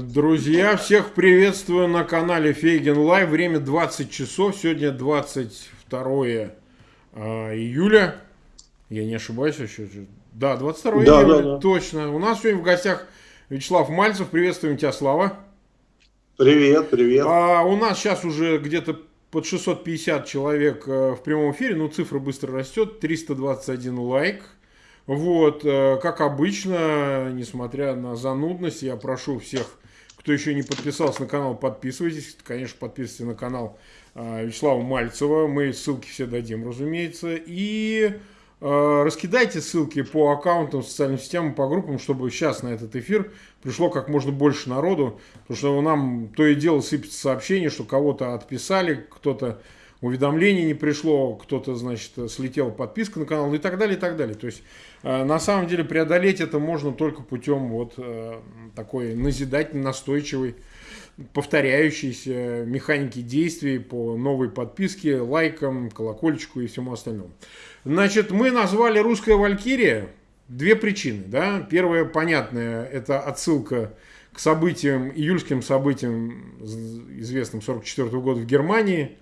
Друзья, всех приветствую на канале Фейген Лайв. Время 20 часов. Сегодня 22 а, июля. Я не ошибаюсь еще. Да, 22 да, июля, да, да. точно. У нас сегодня в гостях Вячеслав Мальцев. Приветствуем тебя, Слава. Привет, привет. А, у нас сейчас уже где-то под 650 человек э, в прямом эфире. Ну, цифра быстро растет. 321 лайк. Вот, э, как обычно, несмотря на занудность, я прошу всех кто еще не подписался на канал, подписывайтесь. Конечно, подписывайтесь на канал э, Вячеслава Мальцева. Мы ссылки все дадим, разумеется. И э, раскидайте ссылки по аккаунтам, социальным сетям, по группам, чтобы сейчас на этот эфир пришло как можно больше народу. Потому что нам то и дело сыпется сообщение, что кого-то отписали, кто-то уведомление не пришло, кто-то, значит, слетел подписка на канал и так далее, и так далее. То есть, э, на самом деле, преодолеть это можно только путем вот э, такой назидательной, настойчивой, повторяющейся механики действий по новой подписке, лайкам, колокольчику и всему остальному. Значит, мы назвали «Русская Валькирия» две причины. Да? Первая, понятная, это отсылка к событиям, июльским событиям, известным 44 года в Германии –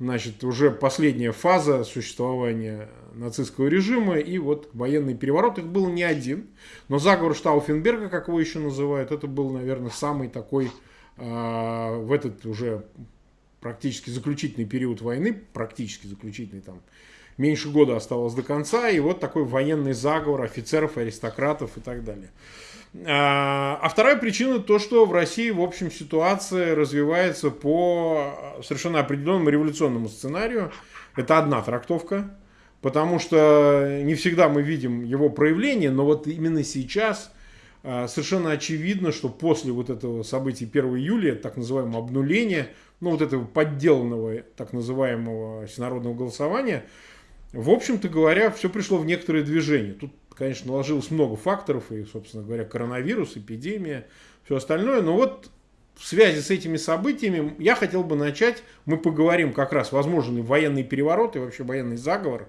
значит, уже последняя фаза существования нацистского режима, и вот военный переворот, их был не один, но заговор Штауфенберга, как его еще называют, это был, наверное, самый такой э, в этот уже практически заключительный период войны, практически заключительный там, меньше года оставалось до конца, и вот такой военный заговор офицеров, аристократов и так далее. А, а вторая причина то, что в России, в общем, ситуация развивается по совершенно определенному революционному сценарию. Это одна трактовка, потому что не всегда мы видим его проявление, но вот именно сейчас совершенно очевидно, что после вот этого события 1 июля, так называемого обнуления, ну вот этого подделанного так называемого всенародного голосования, в общем-то говоря, все пришло в некоторое движение. Тут конечно, наложилось много факторов, и, собственно говоря, коронавирус, эпидемия, все остальное. Но вот в связи с этими событиями я хотел бы начать, мы поговорим как раз, возможно, военный переворот и вообще военный заговор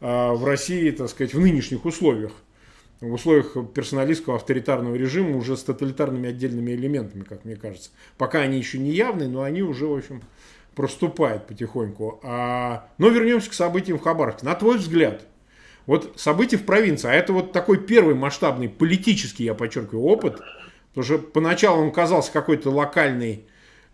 а, в России, так сказать, в нынешних условиях в условиях персоналистского авторитарного режима уже с тоталитарными отдельными элементами, как мне кажется. Пока они еще не явны, но они уже, в общем, проступают потихоньку. А... Но вернемся к событиям в Хабаровске. На твой взгляд, вот события в провинции, а это вот такой первый масштабный политический, я подчеркиваю, опыт, потому что поначалу он казался какой-то локальной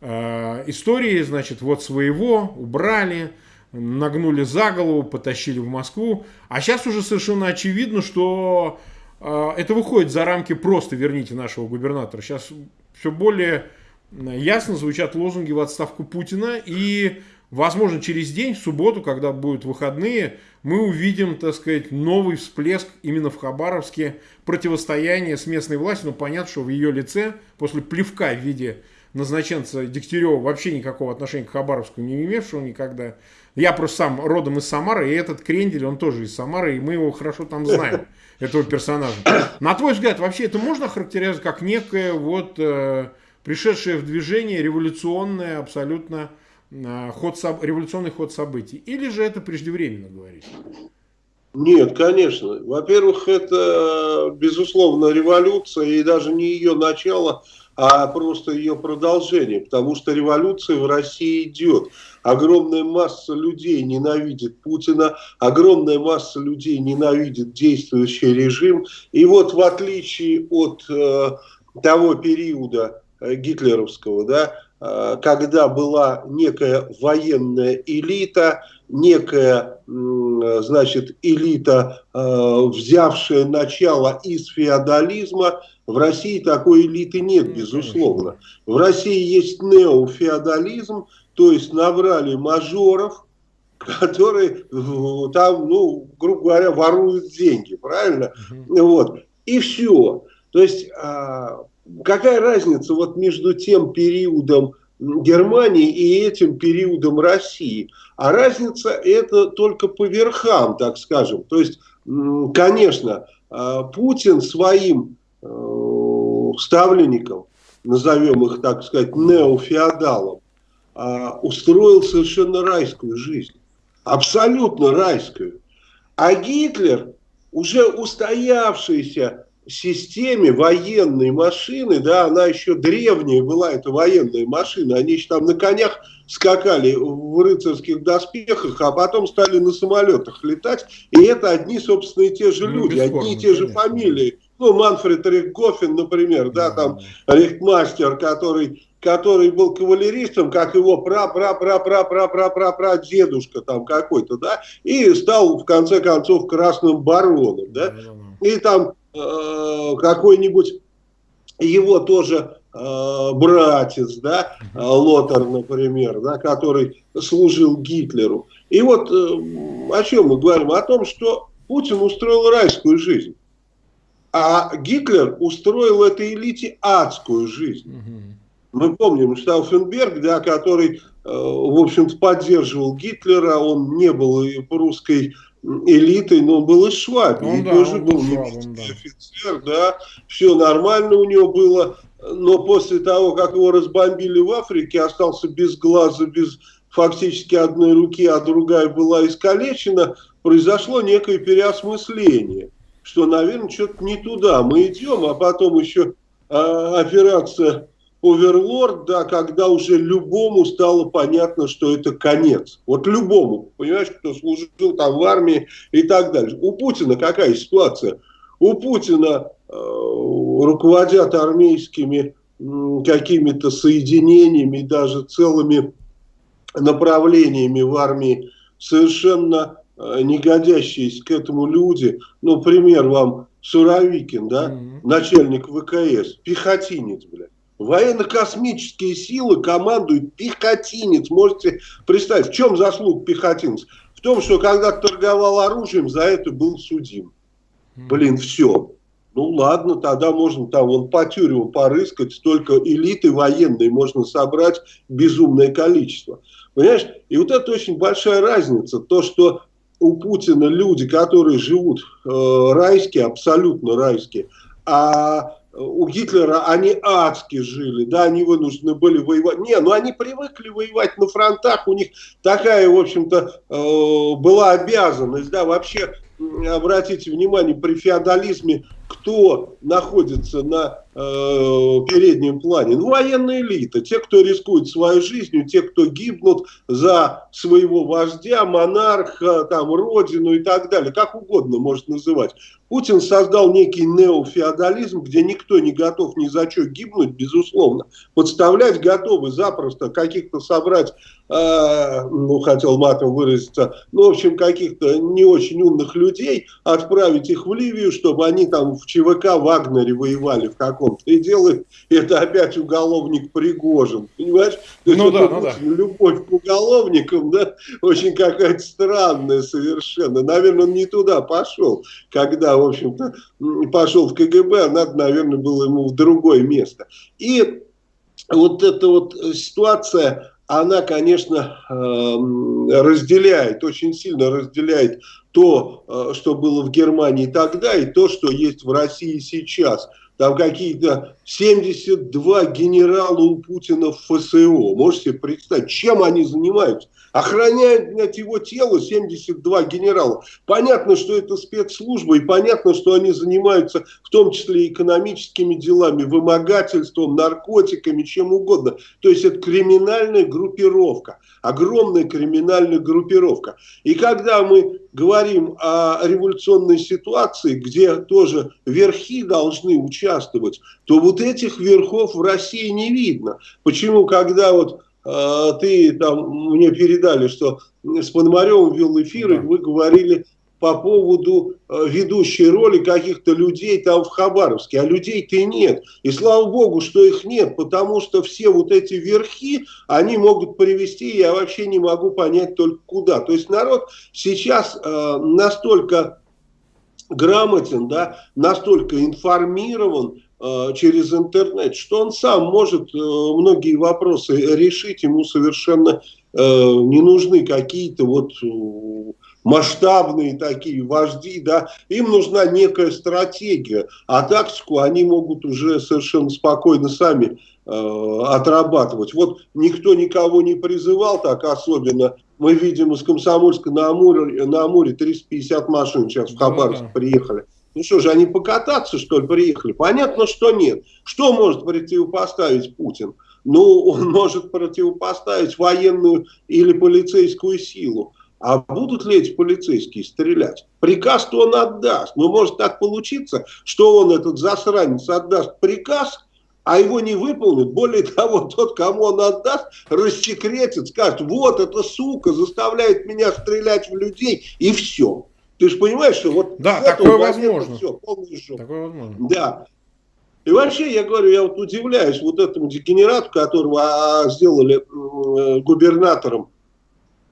э, историей, значит, вот своего убрали, нагнули за голову, потащили в Москву, а сейчас уже совершенно очевидно, что э, это выходит за рамки просто верните нашего губернатора. Сейчас все более ясно звучат лозунги в отставку Путина и Возможно, через день, в субботу, когда будут выходные, мы увидим, так сказать, новый всплеск именно в Хабаровске противостояния с местной властью. Но понятно, что в ее лице, после плевка в виде назначенца Дегтярева, вообще никакого отношения к Хабаровску не имевшего никогда. Я просто сам родом из Самары, и этот Крендель, он тоже из Самары, и мы его хорошо там знаем, этого персонажа. На твой взгляд, вообще это можно характеризовать как некое вот э, пришедшее в движение революционное абсолютно ход, революционный ход событий? Или же это преждевременно говорить? Нет, конечно. Во-первых, это, безусловно, революция, и даже не ее начало, а просто ее продолжение, потому что революция в России идет. Огромная масса людей ненавидит Путина, огромная масса людей ненавидит действующий режим. И вот в отличие от э, того периода э, гитлеровского, да, Э, когда была некая военная элита, некая, значит, элита, э, взявшая начало из феодализма. В России такой элиты нет, безусловно. В России есть неофеодализм, то есть набрали мажоров, которые э, там, ну, грубо говоря, воруют деньги, правильно? Угу. Вот. И все. То есть а, какая разница вот между тем периодом Германии и этим периодом России? А разница это только по верхам, так скажем. То есть, конечно, а, Путин своим э, ставленникам, назовем их, так сказать, неофеодалом, а, устроил совершенно райскую жизнь. Абсолютно райскую. А Гитлер, уже устоявшийся системе военной машины, да, она еще древняя была, эта военная машина, они еще там на конях скакали в рыцарских доспехах, а потом стали на самолетах летать, и это одни, собственно, и те же ну, люди, одни и те же конечно. фамилии. Ну, Манфред Рихтгофен, например, да, там Рихтмастер, который который был кавалеристом, как его пра-пра-пра-пра-пра-пра-пра дедушка там какой-то, да, и стал в конце концов красным бароном, да, и там э, какой-нибудь его тоже э, братец, да, Лотар, например, да, который служил Гитлеру. И вот э, о чем мы говорим? О том, что Путин устроил райскую жизнь. А Гитлер устроил этой элите адскую жизнь. Мы помним Штауфенберг, да, который, э, в общем-то, поддерживал Гитлера, он не был русской элитой, но он был из Швабии, он, да, тоже был немецкий да. офицер, да, все нормально у него было, но после того, как его разбомбили в Африке, остался без глаза, без фактически одной руки, а другая была искалечена, произошло некое переосмысление, что, наверное, что-то не туда мы идем, а потом еще а, операция Оверлорд, да, когда уже любому стало понятно, что это конец. Вот любому, понимаешь, кто служил там в армии и так далее. У Путина какая ситуация? У Путина э, руководят армейскими э, какими-то соединениями, даже целыми направлениями в армии, совершенно э, не годящиеся к этому люди. Ну, пример вам Суровикин, да, mm -hmm. начальник ВКС, пехотинец, блядь Военно-космические силы командует пехотинец. Можете представить, в чем заслуг пехотинец? В том, что когда торговал оружием, за это был судим. Блин, все. Ну ладно, тогда можно там вон по тюрьмам порыскать, столько элиты военной можно собрать безумное количество. Понимаешь? И вот это очень большая разница. То, что у Путина люди, которые живут э, райские, абсолютно райские, а у Гитлера они адски жили, да, они вынуждены были воевать. Не, ну они привыкли воевать на фронтах, у них такая, в общем-то, э, была обязанность, да, вообще, обратите внимание, при феодализме кто находится на переднем плане? Ну, военная элита, те, кто рискует своей жизнью, те, кто гибнут за своего вождя, монарха, там, родину и так далее, как угодно может называть. Путин создал некий неофеодализм, где никто не готов ни за что гибнуть, безусловно. Подставлять готовы запросто каких-то собрать, э, ну, хотел матом выразиться, ну, в общем, каких-то не очень умных людей, отправить их в Ливию, чтобы они там в ЧВК Вагнере воевали в каком-то. И делает это опять уголовник Пригожин. Понимаешь? То ну, да, ну, да. Любовь к уголовникам, да, очень какая-то странная совершенно. Наверное, он не туда пошел, когда, в общем-то, пошел в КГБ, а надо, наверное, было ему в другое место. И вот эта вот ситуация, она, конечно, эм, разделяет, очень сильно разделяет то, э, что было в Германии тогда, и то, что есть в России сейчас. Там какие-то 72 генерала у Путина в ФСО. Можете представить, чем они занимаются? Охраняют его тело 72 генерала. Понятно, что это спецслужба, и понятно, что они занимаются в том числе экономическими делами, вымогательством, наркотиками, чем угодно. То есть это криминальная группировка, огромная криминальная группировка. И когда мы говорим о революционной ситуации, где тоже верхи должны участвовать, то вот этих верхов в России не видно. Почему, когда вот э, ты там мне передали, что с Пономаревым вел эфир, и вы говорили по поводу э, ведущей роли каких-то людей там в Хабаровске. А людей-то нет. И слава богу, что их нет, потому что все вот эти верхи, они могут привести, я вообще не могу понять только куда. То есть народ сейчас э, настолько грамотен, да, настолько информирован, э, через интернет, что он сам может э, многие вопросы решить, ему совершенно не нужны какие-то вот масштабные такие вожди, да, им нужна некая стратегия, а тактику они могут уже совершенно спокойно сами э, отрабатывать. Вот никто никого не призывал так особенно. Мы видим из Комсомольска на Амуре, на Амуре 350 машин сейчас в Хабаровск да, да. приехали. Ну что же, они покататься, что ли, приехали? Понятно, что нет. Что может противопоставить Путин? Ну, он может противопоставить военную или полицейскую силу. А будут ли эти полицейские стрелять? Приказ-то он отдаст. Но может так получиться, что он, этот засранец, отдаст приказ, а его не выполнит. Более того, тот, кому он отдаст, рассекретит, скажет, вот эта сука заставляет меня стрелять в людей, и все. Ты же понимаешь, что вот... Да, такое возможно. Все, такое возможно. Да. И вообще, я говорю, я вот удивляюсь вот этому дегенерату, которого а, сделали э, губернатором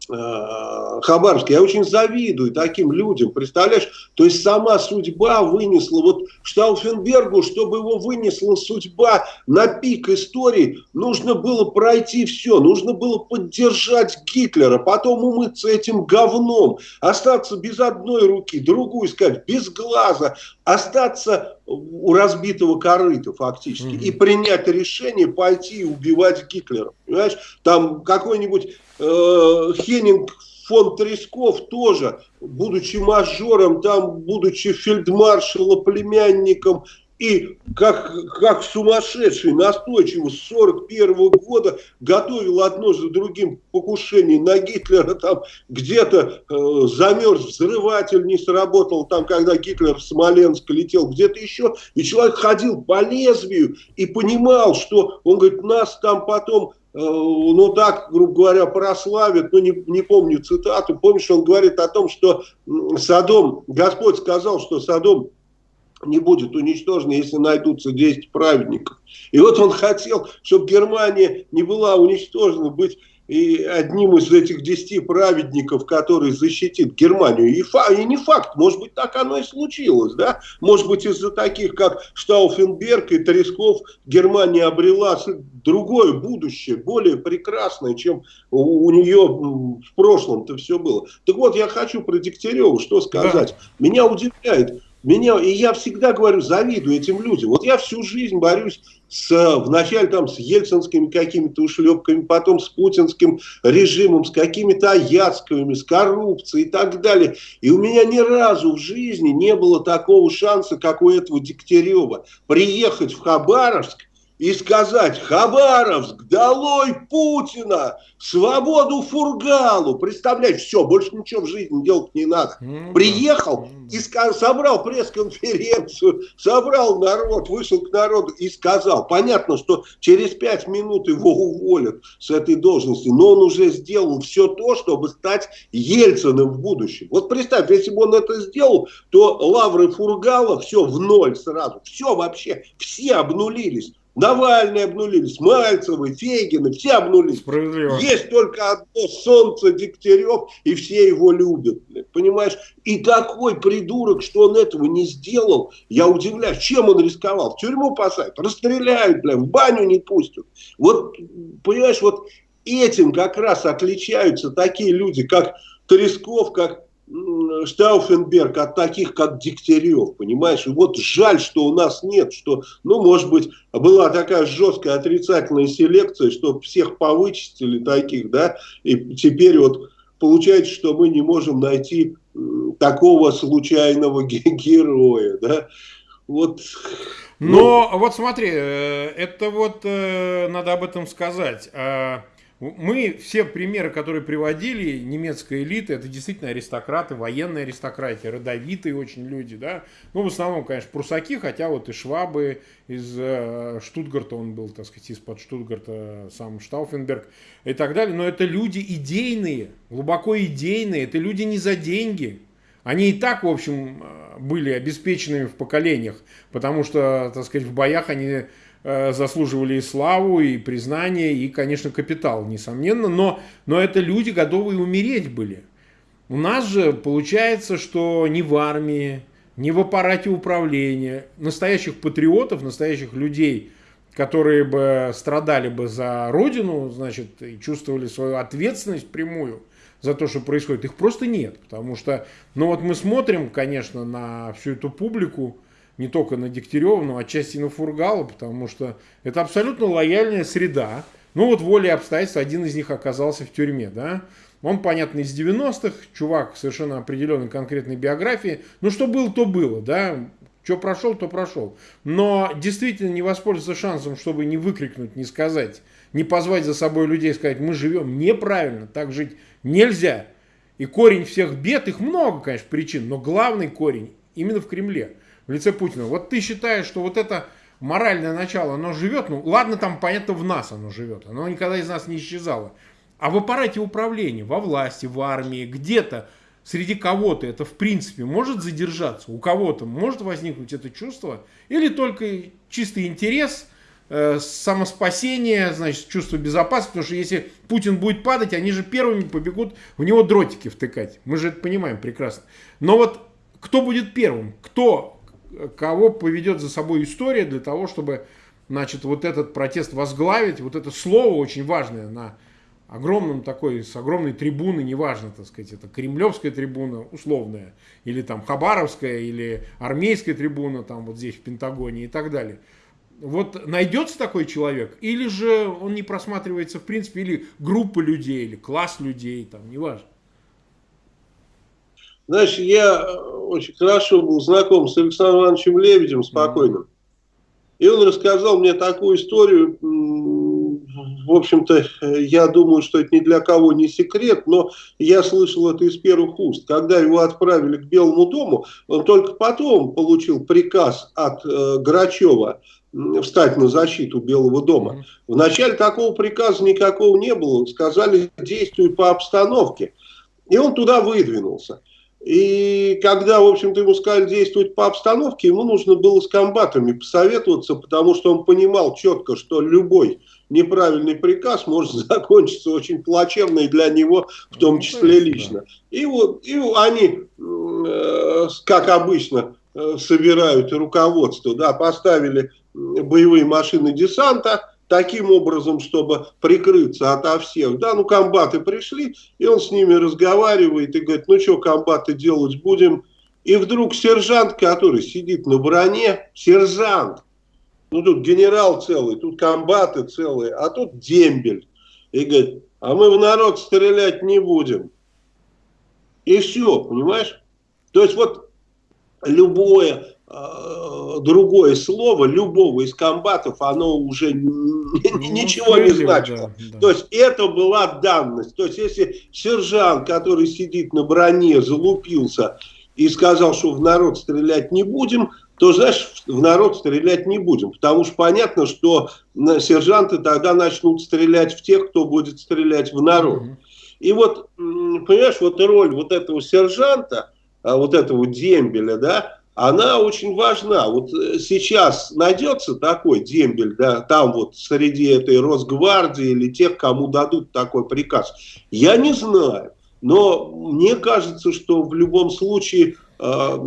Хабаровске. Я очень завидую таким людям, представляешь? То есть сама судьба вынесла, вот Штауфенбергу, чтобы его вынесла судьба на пик истории, нужно было пройти все, нужно было поддержать Гитлера, потом умыться этим говном, остаться без одной руки, другую сказать, без глаза, остаться у разбитого корыта фактически mm-hmm. и принять решение пойти убивать Гитлера. Понимаешь, там какой-нибудь э, Хеннинг фон Тресков тоже, будучи мажором, там, будучи фельдмаршалом, племянником и как, как сумасшедший настойчиво с 41 -го года готовил одно за другим покушение на Гитлера, там где-то э, замерз взрыватель, не сработал, там когда Гитлер в Смоленск летел, где-то еще, и человек ходил по лезвию и понимал, что, он говорит, нас там потом э, ну так, грубо говоря, прославят, ну не, не помню цитату, помнишь, он говорит о том, что Садом, Господь сказал, что Садом не будет уничтожена, если найдутся 10 праведников. И вот он хотел, чтобы Германия не была уничтожена, быть и одним из этих 10 праведников, который защитит Германию. И, фа, и не факт, может быть, так оно и случилось. Да? Может быть, из-за таких, как Штауфенберг и Тресков, Германия обрела другое будущее, более прекрасное, чем у, у нее в прошлом-то все было. Так вот, я хочу про Дегтярева что сказать. Да. Меня удивляет, меня, и я всегда говорю, завидую этим людям. Вот я всю жизнь борюсь с, вначале там с ельцинскими какими-то ушлепками, потом с путинским режимом, с какими-то аяцкими, с коррупцией и так далее. И у меня ни разу в жизни не было такого шанса, как у этого Дегтярева, приехать в Хабаровск и сказать «Хабаровск, долой Путина, свободу Фургалу». Представляешь, все, больше ничего в жизни делать не надо. Ну, Приехал. Ну и сказал, собрал пресс-конференцию, собрал народ, вышел к народу и сказал. Понятно, что через пять минут его уволят с этой должности, но он уже сделал все то, чтобы стать Ельциным в будущем. Вот представь, если бы он это сделал, то лавры Фургала все в ноль сразу. Все вообще, все обнулились. Навальный обнулились, Мальцевы, Фегины, все обнулились. Справедливо. Есть только одно солнце Дегтярев, и все его любят. Понимаешь? И такой придурок, что он этого не сделал, я удивляюсь, чем он рисковал. В тюрьму посадят, расстреляют, бля, в баню не пустят. Вот, понимаешь, вот этим как раз отличаются такие люди, как Тресков, как Штауфенберг от таких, как Дегтярев, понимаешь? И вот жаль, что у нас нет, что, ну, может быть, была такая жесткая отрицательная селекция, что всех повычистили таких, да, и теперь вот получается, что мы не можем найти такого случайного героя, да. Вот. Но ну, вот смотри, э, это вот э, надо об этом сказать. Мы все примеры, которые приводили, немецкая элита, это действительно аристократы, военные аристократия, родовитые очень люди, да. Ну, в основном, конечно, прусаки, хотя вот и Швабы из э, Штутгарта, он был, так сказать, из-под Штутгарта, сам Штауфенберг и так далее. Но это люди идейные, глубоко идейные, это люди не за деньги. Они и так, в общем, э, были обеспеченными в поколениях, потому что, так сказать, в боях они заслуживали и славу, и признание, и, конечно, капитал, несомненно, но, но это люди, готовые умереть были. У нас же получается, что ни в армии, ни в аппарате управления настоящих патриотов, настоящих людей, которые бы страдали бы за родину, значит, и чувствовали свою ответственность прямую за то, что происходит, их просто нет. Потому что, ну вот мы смотрим, конечно, на всю эту публику, не только на Дегтярева, но отчасти на Фургала, потому что это абсолютно лояльная среда, Ну вот волей обстоятельств один из них оказался в тюрьме, да. Он, понятно, из 90-х, чувак совершенно определенной конкретной биографии. Ну, что было, то было, да. Что прошел, то прошел. Но действительно не воспользоваться шансом, чтобы не выкрикнуть, не сказать, не позвать за собой людей, сказать, мы живем неправильно, так жить нельзя. И корень всех бед, их много, конечно, причин, но главный корень именно в Кремле, лице Путина. Вот ты считаешь, что вот это моральное начало, оно живет, ну ладно, там понятно, в нас оно живет, оно никогда из нас не исчезало. А в аппарате управления, во власти, в армии, где-то, среди кого-то это в принципе может задержаться, у кого-то может возникнуть это чувство, или только чистый интерес, э, самоспасение, значит, чувство безопасности, потому что если Путин будет падать, они же первыми побегут в него дротики втыкать. Мы же это понимаем прекрасно. Но вот кто будет первым? Кто, кого поведет за собой история для того, чтобы, значит, вот этот протест возглавить, вот это слово очень важное на огромном такой, с огромной трибуны, неважно, так сказать, это кремлевская трибуна, условная, или там хабаровская, или армейская трибуна, там вот здесь в Пентагоне и так далее. Вот найдется такой человек, или же он не просматривается в принципе, или группа людей, или класс людей, там, неважно. Знаешь, я очень хорошо был знаком с Александром Ивановичем Лебедем, спокойным. И он рассказал мне такую историю, в общем-то, я думаю, что это ни для кого не секрет, но я слышал это из первых уст. Когда его отправили к Белому дому, он только потом получил приказ от э, Грачева встать на защиту Белого дома. Вначале такого приказа никакого не было. Сказали, действуй по обстановке. И он туда выдвинулся. И когда, в общем-то, ему сказали действовать по обстановке, ему нужно было с комбатами посоветоваться, потому что он понимал четко, что любой неправильный приказ может закончиться очень плачевно и для него, в том ну, числе лично. И вот и они, э, как обычно, э, собирают руководство, да, поставили боевые машины десанта, таким образом, чтобы прикрыться ото всех. Да, ну комбаты пришли, и он с ними разговаривает и говорит, ну что, комбаты делать будем? И вдруг сержант, который сидит на броне, сержант, ну тут генерал целый, тут комбаты целые, а тут дембель. И говорит, а мы в народ стрелять не будем. И все, понимаешь? То есть вот любое другое слово любого из комбатов, оно уже ну, ничего не значило. Да, да. То есть это была данность. То есть если сержант, который сидит на броне, залупился и сказал, что в народ стрелять не будем, то, знаешь, в народ стрелять не будем. Потому что понятно, что сержанты тогда начнут стрелять в тех, кто будет стрелять в народ. Mm -hmm. И вот, понимаешь, вот роль вот этого сержанта, а, вот этого дембеля, да, она очень важна. Вот э, сейчас найдется такой дембель, да, там вот среди этой Росгвардии или тех, кому дадут такой приказ. Я не знаю. Но мне кажется, что в любом случае Э,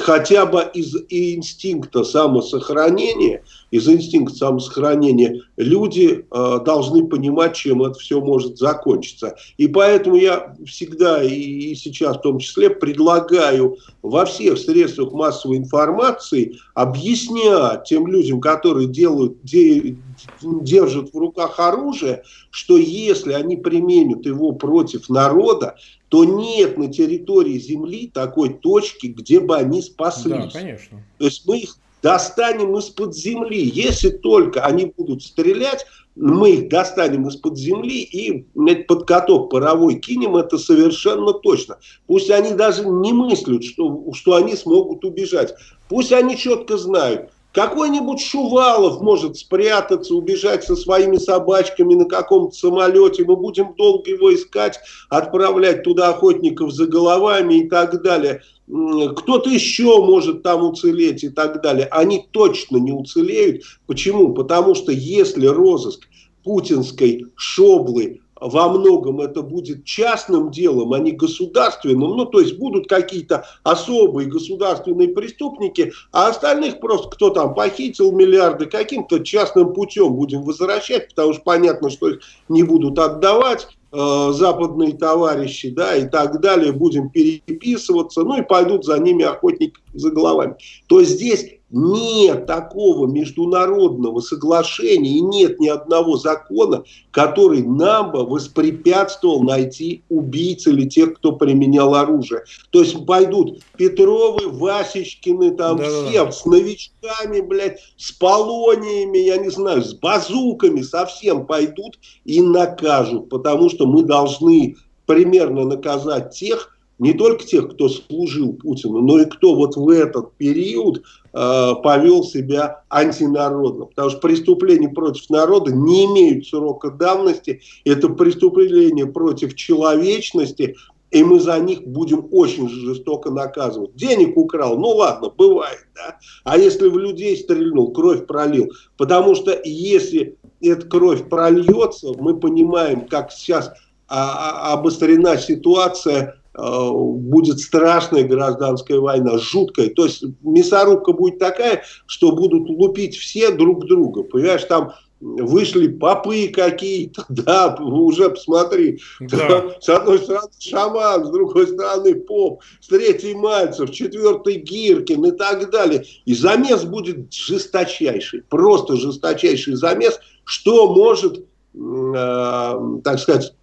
хотя бы из инстинкта самосохранения, из инстинкта самосохранения люди э, должны понимать, чем это все может закончиться. И поэтому я всегда и сейчас в том числе предлагаю во всех средствах массовой информации объяснять тем людям, которые делают, де, держат в руках оружие, что если они применят его против народа, то нет на территории Земли такой точки, где бы они спаслись. Да, конечно. То есть мы их достанем из-под земли. Если только они будут стрелять, мы их достанем из-под земли и под каток паровой кинем, это совершенно точно. Пусть они даже не мыслят, что, что они смогут убежать. Пусть они четко знают, какой-нибудь Шувалов может спрятаться, убежать со своими собачками на каком-то самолете. Мы будем долго его искать, отправлять туда охотников за головами и так далее. Кто-то еще может там уцелеть и так далее. Они точно не уцелеют. Почему? Потому что если розыск путинской шоблы во многом это будет частным делом, а не государственным. Ну, то есть будут какие-то особые государственные преступники, а остальных просто кто там похитил миллиарды, каким-то частным путем будем возвращать, потому что понятно, что их не будут отдавать э, западные товарищи, да, и так далее, будем переписываться, ну и пойдут за ними охотники за головами. То есть здесь нет такого международного соглашения и нет ни одного закона, который нам бы воспрепятствовал найти убийц или тех, кто применял оружие. То есть пойдут Петровы, Васечкины, там да, все да. с новичками, блядь, с полониями, я не знаю, с базуками, совсем пойдут и накажут, потому что мы должны примерно наказать тех, не только тех, кто служил Путину, но и кто вот в этот период повел себя антинародно. Потому что преступления против народа не имеют срока давности. Это преступления против человечности, и мы за них будем очень жестоко наказывать. Денег украл, ну ладно, бывает, да. А если в людей стрельнул, кровь пролил. Потому что если эта кровь прольется, мы понимаем, как сейчас а, а, обострена ситуация Э, будет страшная гражданская война, жуткая. То есть мясорубка будет такая, что будут лупить все друг друга. Понимаешь, там вышли попы какие-то, да, уже посмотри, да. с одной стороны шаман, с другой стороны поп, с третьей Мальцев, четвертый Гиркин и так далее. И замес будет жесточайший, просто жесточайший замес, что может, э, так сказать,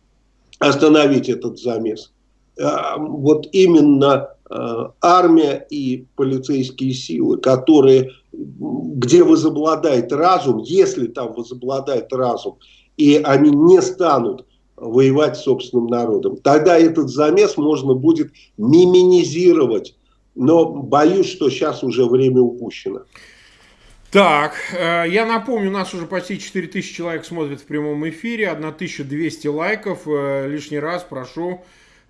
остановить этот замес. А, вот именно а, армия и полицейские силы, которые, где возобладает разум, если там возобладает разум, и они не станут воевать с собственным народом, тогда этот замес можно будет миминизировать. Но боюсь, что сейчас уже время упущено. Так, э, я напомню, у нас уже почти 4000 человек смотрят в прямом эфире, 1200 лайков. Э, лишний раз прошу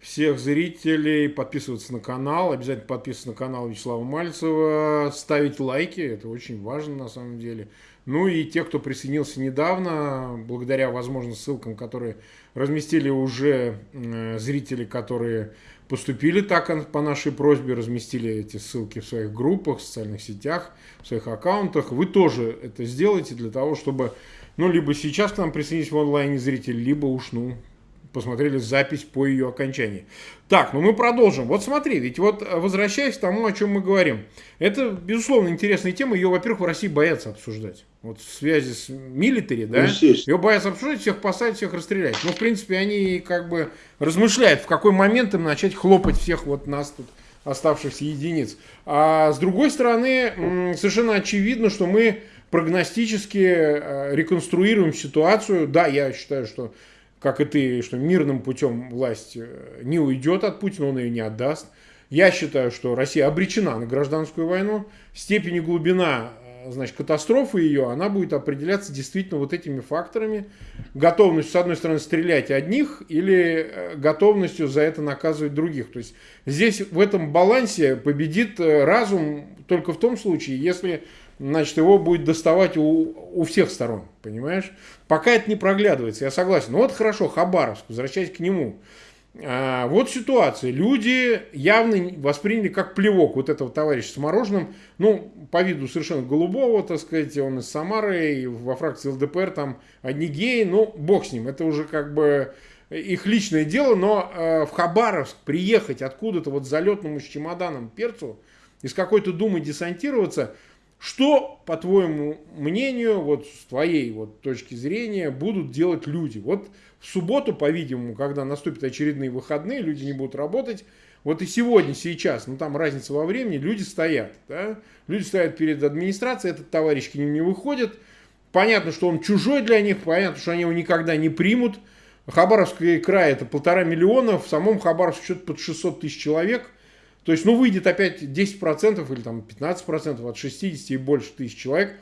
всех зрителей подписываться на канал, обязательно подписываться на канал Вячеслава Мальцева, ставить лайки, это очень важно на самом деле. Ну и те, кто присоединился недавно, благодаря, возможно, ссылкам, которые разместили уже э, зрители, которые поступили так по нашей просьбе, разместили эти ссылки в своих группах, в социальных сетях, в своих аккаунтах. Вы тоже это сделайте для того, чтобы, ну, либо сейчас к нам присоединить в онлайне зритель, либо уж, ну, посмотрели запись по ее окончании. Так, ну мы продолжим. Вот смотри, ведь вот э, возвращаясь к тому, о чем мы говорим. Это, безусловно, интересная тема. Ее, во-первых, в России боятся обсуждать. Вот в связи с милитари, да, ее боятся обсуждать, всех посадить, всех расстрелять. Ну, в принципе, они как бы размышляют, в какой момент им начать хлопать всех вот нас тут оставшихся единиц. А с другой стороны, совершенно очевидно, что мы прогностически э, реконструируем ситуацию. Да, я считаю, что как и ты, что мирным путем власть э, не уйдет от Путина, он ее не отдаст. Я считаю, что Россия обречена на гражданскую войну. Степень и глубина э, значит, катастрофы ее, она будет определяться действительно вот этими факторами. Готовностью, с одной стороны, стрелять одних или э, готовностью за это наказывать других. То есть здесь в этом балансе победит разум только в том случае, если значит, его будет доставать у, у всех сторон, понимаешь? Пока это не проглядывается, я согласен. Ну вот хорошо, Хабаровск, возвращаясь к нему. А, вот ситуация. Люди явно восприняли как плевок вот этого товарища с мороженым. Ну, по виду совершенно голубого, так сказать, он из Самары, и во фракции ЛДПР там одни геи. Ну, бог с ним, это уже как бы их личное дело, но э, в Хабаровск приехать откуда-то вот залетному с чемоданом перцу, из какой-то думы десантироваться – что, по твоему мнению, вот с твоей вот точки зрения, будут делать люди? Вот в субботу, по-видимому, когда наступят очередные выходные, люди не будут работать. Вот и сегодня, сейчас, ну там разница во времени, люди стоят. Да? Люди стоят перед администрацией, этот товарищ к ним не выходит. Понятно, что он чужой для них, понятно, что они его никогда не примут. Хабаровский край это полтора миллиона, в самом Хабаровске что-то под 600 тысяч человек – то есть, ну, выйдет опять 10% или там 15% от 60 и больше тысяч человек.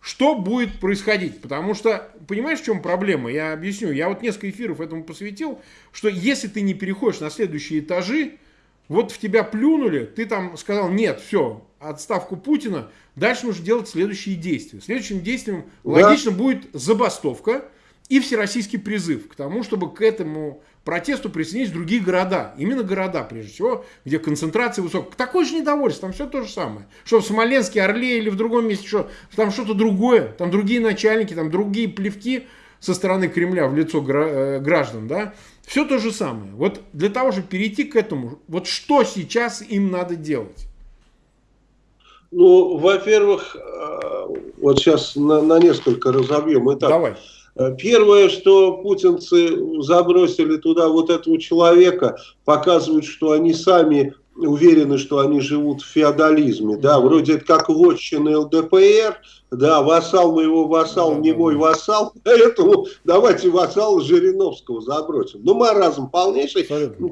Что будет происходить? Потому что, понимаешь, в чем проблема? Я объясню. Я вот несколько эфиров этому посвятил, что если ты не переходишь на следующие этажи, вот в тебя плюнули, ты там сказал, нет, все, отставку Путина, дальше нужно делать следующие действия. Следующим действием да. логично будет забастовка и всероссийский призыв к тому, чтобы к этому протесту присоединились другие города. Именно города, прежде всего, где концентрация высокая. Такое же недовольство, там все то же самое. Что в Смоленске, Орле или в другом месте, что там что-то другое, там другие начальники, там другие плевки со стороны Кремля в лицо э, граждан, да. Все то же самое. Вот для того, чтобы перейти к этому, вот что сейчас им надо делать? Ну, во-первых, э, вот сейчас на, на несколько разобьем. Итак, Давай. Э, первое, что путинцы забросили туда вот этого человека, показывают, что они сами уверены, что они живут в феодализме, да, вроде это как вотчины ЛДПР, да, вассал моего вассал, не мой вассал, поэтому давайте вассала Жириновского забросим. Ну, маразм полнейший,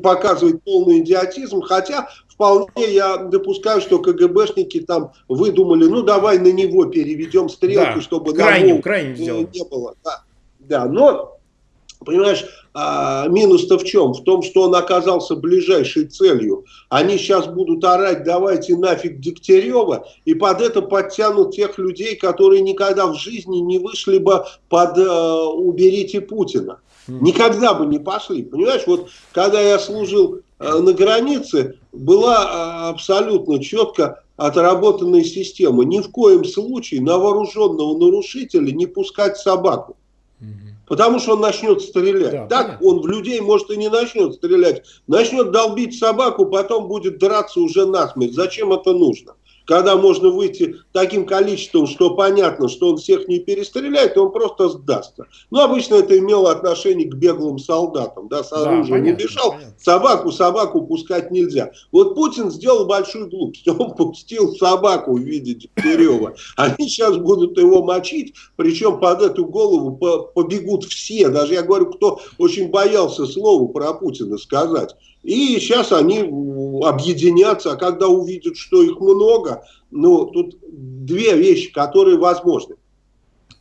показывает полный идиотизм, хотя вполне я допускаю, что КГБшники там выдумали, ну, давай на него переведем стрелку, да, чтобы крайним, крайним не было. Да, да, но Понимаешь, а, минус-то в чем? В том, что он оказался ближайшей целью. Они сейчас будут орать, давайте нафиг Дегтярева, и под это подтянут тех людей, которые никогда в жизни не вышли бы под э, «уберите Путина». Никогда бы не пошли. Понимаешь, вот когда я служил э, на границе, была э, абсолютно четко отработанная система. Ни в коем случае на вооруженного нарушителя не пускать собаку. Потому что он начнет стрелять. Да, так понятно. он в людей, может, и не начнет стрелять. Начнет долбить собаку, потом будет драться уже насмерть. Зачем это нужно? Когда можно выйти таким количеством, что понятно, что он всех не перестреляет, он просто сдастся. Но обычно это имело отношение к беглым солдатам, да, с оружием да, не бежал, понятно. собаку, собаку пускать нельзя. Вот Путин сделал большую глупость, он пустил собаку в виде Дегтярева. Они сейчас будут его мочить, причем под эту голову побегут все, даже я говорю, кто очень боялся слова про Путина сказать. И сейчас они объединятся, а когда увидят, что их много, ну, тут две вещи, которые возможны.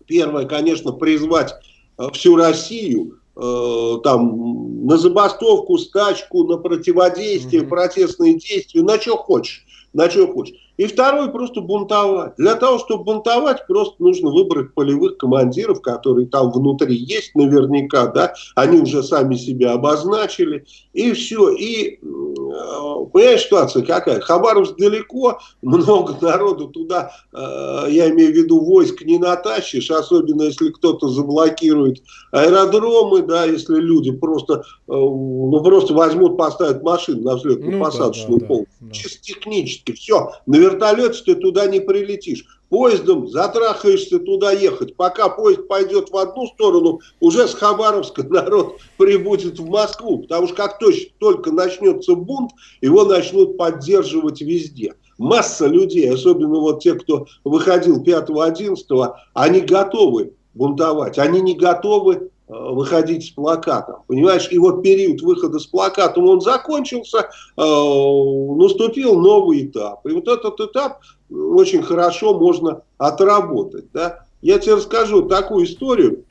Первое, конечно, призвать э, всю Россию э, там, на забастовку, стачку, на противодействие, mm -hmm. протестные действия, на что хочешь на что хочешь. И второй просто бунтовать. Для того, чтобы бунтовать, просто нужно выбрать полевых командиров, которые там внутри есть наверняка, да, они уже сами себя обозначили, и все. И, э, понимаешь, ситуация какая? Хабаровск далеко, много народу туда, э, я имею в виду, войск не натащишь, особенно если кто-то заблокирует аэродромы, да, если люди просто, э, ну, просто возьмут, поставят машину на взлетно-посадочную ну, да, да, полку. Да. Чисто технически все. На вертолете ты туда не прилетишь. Поездом затрахаешься туда ехать. Пока поезд пойдет в одну сторону, уже с Хабаровска народ прибудет в Москву. Потому что как только начнется бунт, его начнут поддерживать везде. Масса людей, особенно вот те, кто выходил 5-11, они готовы бунтовать. Они не готовы выходить с плакатом. Понимаешь, и вот период выхода с плакатом, он закончился, э, наступил новый этап. И вот этот этап очень хорошо можно отработать. Да? Я тебе расскажу такую историю.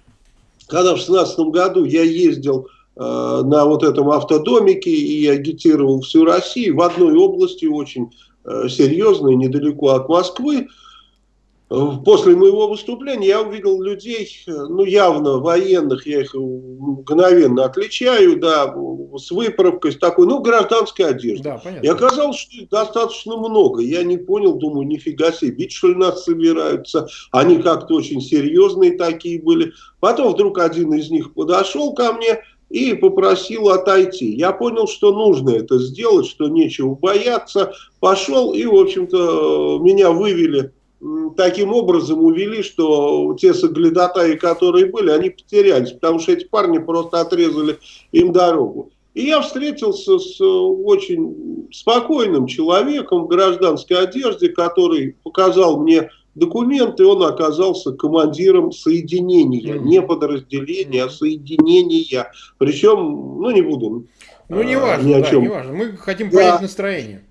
Когда в 16 году я ездил э, на вот этом автодомике и агитировал всю Россию в одной области очень э, серьезной, недалеко от Москвы, После моего выступления я увидел людей, ну явно военных, я их мгновенно отличаю, да, с выправкой, с такой, ну, гражданской одеждой. Да, понятно. И оказалось, что их достаточно много. Я не понял, думаю, нифига себе, бить что ли нас собираются. Они как-то очень серьезные такие были. Потом вдруг один из них подошел ко мне и попросил отойти. Я понял, что нужно это сделать, что нечего бояться. Пошел и, в общем-то, меня вывели таким образом увели, что те соглядатаи, которые были, они потерялись, потому что эти парни просто отрезали им дорогу. И я встретился с очень спокойным человеком в гражданской одежде, который показал мне документы, он оказался командиром соединения, не подразделения, а соединения. Причем, ну не буду. Ну не важно, ни о чем. да, не важно. Мы хотим понять да. настроение.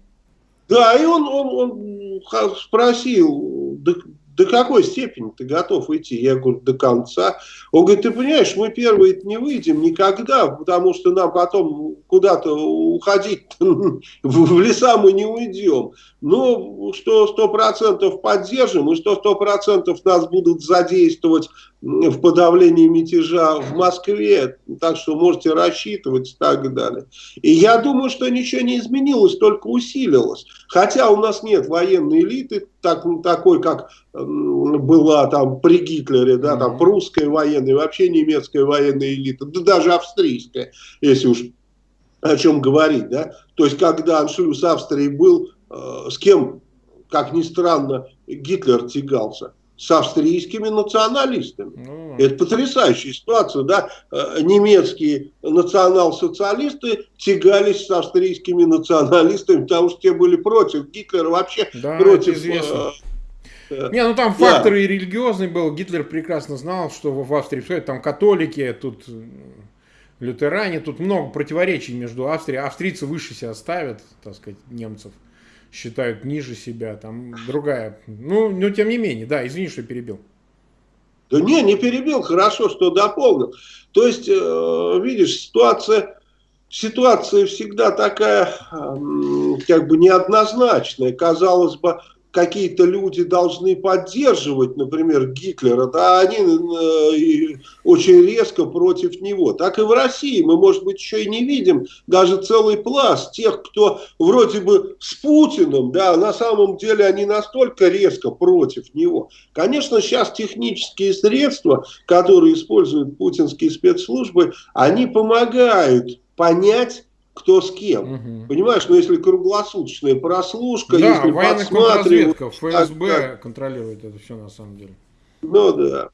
Да, и он, он, он спросил, до, до какой степени ты готов идти? Я говорю, до конца. Он говорит, ты понимаешь, мы первые не выйдем никогда, потому что нам потом куда-то уходить в леса мы не уйдем. Ну, что сто процентов поддержим, и что сто процентов нас будут задействовать в подавлении мятежа в Москве, так что можете рассчитывать и так далее. И я думаю, что ничего не изменилось, только усилилось. Хотя у нас нет военной элиты, так, такой, как была там при Гитлере, да, там прусская военная, вообще немецкая военная элита, да даже австрийская, если уж о чем говорить, да. То есть, когда аншлюз Австрии был, э, с кем как ни странно, Гитлер тягался? С австрийскими националистами. Ну, Это потрясающая ситуация, да? Э, немецкие национал-социалисты тягались с австрийскими националистами, потому что те были против Гитлера, вообще да, против... Известно. Э, Не, ну там фактор да. и религиозный был. Гитлер прекрасно знал, что в Австрии все там католики, тут лютеране, тут много противоречий между Австрией. Австрийцы выше себя ставят, так сказать, немцев считают ниже себя, там другая. Ну, но тем не менее, да, извини, что перебил. Да не, не перебил, хорошо, что дополнил. То есть, э, видишь, ситуация, ситуация всегда такая, как бы неоднозначная. Казалось бы, какие-то люди должны поддерживать, например, Гитлера, да, они э, очень резко против него. Так и в России мы, может быть, еще и не видим даже целый пласт тех, кто вроде бы с Путиным, да, на самом деле они настолько резко против него. Конечно, сейчас технические средства, которые используют путинские спецслужбы, они помогают понять, кто с кем. Угу. Понимаешь, ну если круглосуточная прослушка, да, если подсматривать... ФСБ так, контролирует это все на самом деле. Ну да.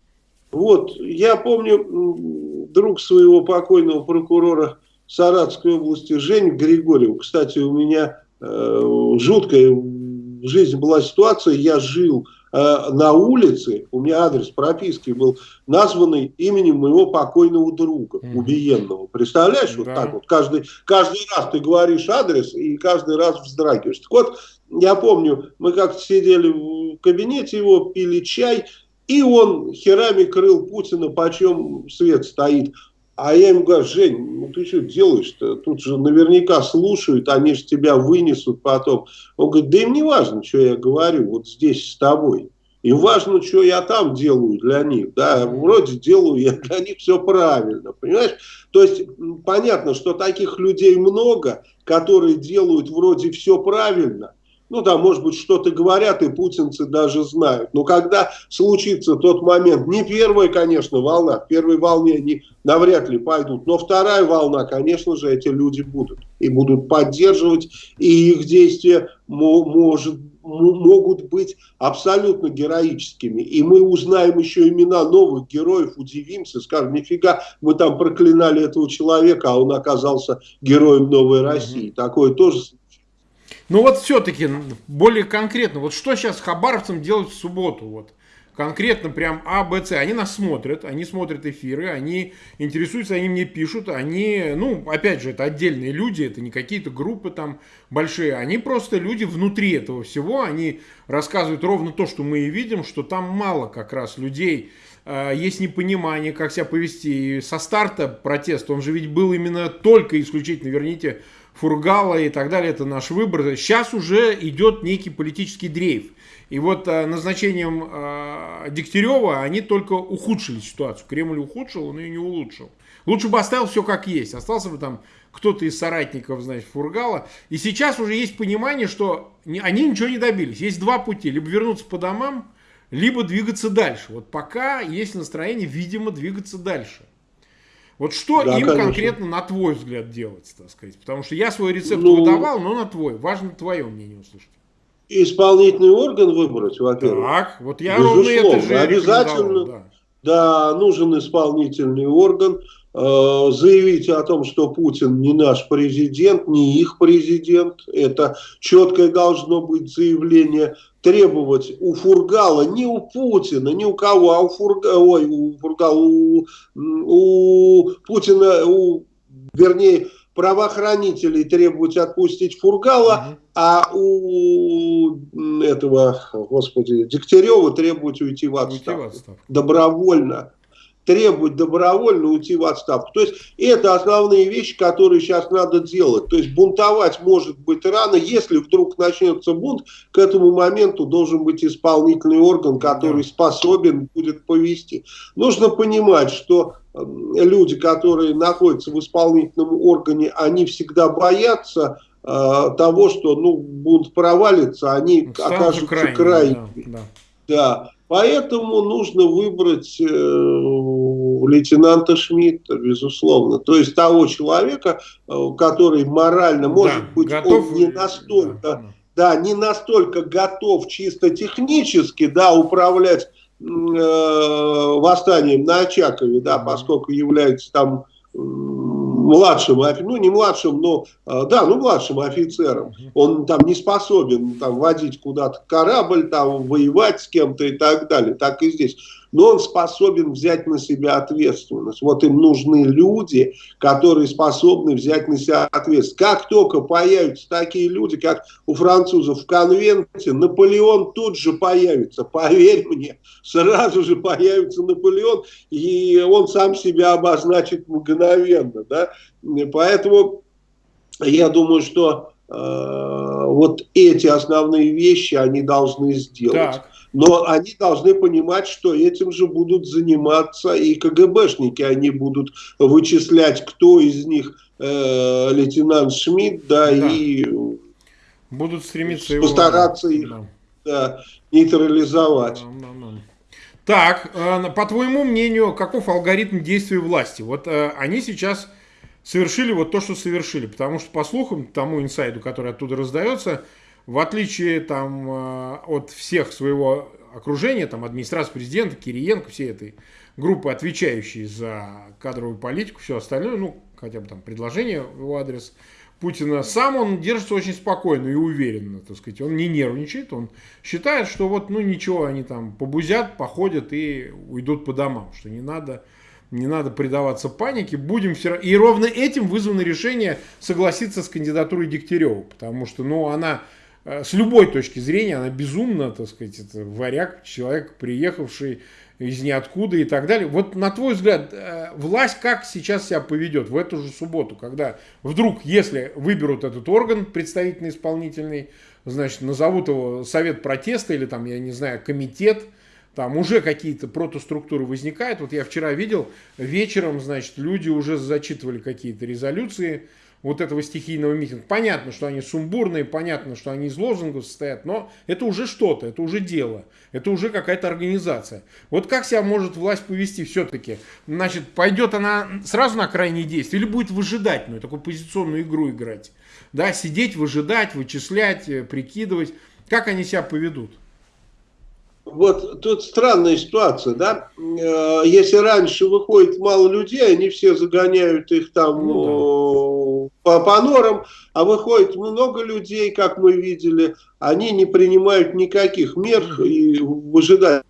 Вот, я помню друг своего покойного прокурора Саратской области, Жень Григорьев. Кстати, у меня э, жуткая в жизни была ситуация, я жил на улице, у меня адрес прописки был названный именем моего покойного друга, mm. убиенного. Представляешь, да. вот так вот, каждый, каждый раз ты говоришь адрес и каждый раз вздрагиваешь. Так вот, я помню, мы как-то сидели в кабинете его, пили чай, и он херами крыл Путина, почем свет стоит. А я ему говорю, Жень, ну ты что делаешь-то? Тут же наверняка слушают, они же тебя вынесут потом. Он говорит, да им не важно, что я говорю вот здесь с тобой. Им важно, что я там делаю для них. Да, вроде делаю я для них все правильно, понимаешь? То есть понятно, что таких людей много, которые делают вроде все правильно – ну да, может быть, что-то говорят, и путинцы даже знают. Но когда случится тот момент, не первая, конечно, волна, в первой волне они навряд ли пойдут, но вторая волна, конечно же, эти люди будут. И будут поддерживать, и их действия может, могут быть абсолютно героическими. И мы узнаем еще имена новых героев, удивимся, скажем, нифига, мы там проклинали этого человека, а он оказался героем новой России. Такое тоже ну вот все-таки более конкретно, вот что сейчас хабаровцам делать в субботу? Вот конкретно прям А, Б, С. Они нас смотрят, они смотрят эфиры, они интересуются, они мне пишут, они, ну, опять же, это отдельные люди, это не какие-то группы там большие, они просто люди внутри этого всего, они рассказывают ровно то, что мы и видим, что там мало как раз людей, э, есть непонимание, как себя повести. И со старта протест, он же ведь был именно только исключительно, верните, Фургала и так далее, это наш выбор. Сейчас уже идет некий политический дрейф. И вот э, назначением э, Дегтярева они только ухудшили ситуацию. Кремль ухудшил, он ее не улучшил. Лучше бы оставил все как есть. Остался бы там кто-то из соратников, значит, Фургала. И сейчас уже есть понимание, что они ничего не добились. Есть два пути. Либо вернуться по домам, либо двигаться дальше. Вот пока есть настроение, видимо, двигаться дальше. Вот что да, им конечно. конкретно, на твой взгляд, делать, так сказать? Потому что я свой рецепт ну, выдавал, но на твой. Важно твое мнение услышать. Исполнительный орган выбрать, во-первых. Так, вот я ровно это же Обязательно, да. да, нужен исполнительный орган. Э, заявить о том, что Путин не наш президент, не их президент. Это четкое должно быть заявление. Требовать у Фургала, не у Путина, не у кого, а у Фургала, ой, у Фургала, у, у Путина, у, вернее, правоохранителей требовать отпустить Фургала, угу. а у этого, господи, Дегтярева требовать уйти в отставку. Уйти в отставку. Добровольно требовать добровольно уйти в отставку. То есть это основные вещи, которые сейчас надо делать. То есть бунтовать может быть рано. Если вдруг начнется бунт, к этому моменту должен быть исполнительный орган, который способен будет повести. Нужно понимать, что люди, которые находятся в исполнительном органе, они всегда боятся э, того, что ну, бунт провалится, они Станут окажутся крайними. крайними. Да, да. да. Поэтому нужно выбрать э, лейтенанта Шмидта, безусловно. То есть того человека, э, который морально, может да, быть, готов... он не настолько... Да, да, не настолько готов чисто технически, да, управлять э, восстанием на Очакове, да, поскольку является там младшим, ну не младшим, но, а, да, ну младшим офицером. Он там не способен там водить куда-то корабль, там воевать с кем-то и так далее. Так и здесь но он способен взять на себя ответственность. Вот им нужны люди, которые способны взять на себя ответственность. Как только появятся такие люди, как у французов в конвенте, Наполеон тут же появится, поверь мне, сразу же появится Наполеон, и он сам себя обозначит мгновенно. Да? Поэтому я думаю, что вот эти основные вещи они должны сделать. Так. Но они должны понимать, что этим же будут заниматься и КГБшники. Они будут вычислять, кто из них э, лейтенант Шмидт, да, да, и будут стремиться постараться его, их да. Да, нейтрализовать. Да, да, да. Так, э, по твоему мнению, каков алгоритм действий власти? Вот э, они сейчас совершили вот то, что совершили, потому что, по слухам, тому инсайду, который оттуда раздается, в отличие там, э, от всех своего окружения, там, администрации президента, Кириенко, всей этой группы, отвечающей за кадровую политику, все остальное, ну, хотя бы там предложение в его адрес Путина, сам он держится очень спокойно и уверенно, так сказать, он не нервничает, он считает, что вот, ну, ничего, они там побузят, походят и уйдут по домам, что не надо не надо предаваться панике, будем все И ровно этим вызвано решение согласиться с кандидатурой Дегтярева, потому что, ну, она Э, с любой точки зрения она безумна, так сказать, это варяг, человек, приехавший из ниоткуда и так далее. Вот на твой взгляд, э, власть как сейчас себя поведет в эту же субботу, когда вдруг, если выберут этот орган представительный, исполнительный, значит, назовут его совет протеста или там, я не знаю, комитет, там уже какие-то протоструктуры возникают. Вот я вчера видел, вечером, значит, люди уже зачитывали какие-то резолюции, вот этого стихийного митинга. Понятно, что они сумбурные, понятно, что они из лозунгов состоят, но это уже что-то, это уже дело, это уже какая-то организация. Вот как себя может власть повести все-таки? Значит, пойдет она сразу на крайние действия или будет выжидательную, такую позиционную игру играть? Да, сидеть, выжидать, вычислять, э, прикидывать. Как они себя поведут? Вот тут странная ситуация, да? Э, если раньше выходит мало людей, они все загоняют их там ну, да по, по норам, а выходит много людей, как мы видели, они не принимают никаких мер и выжидают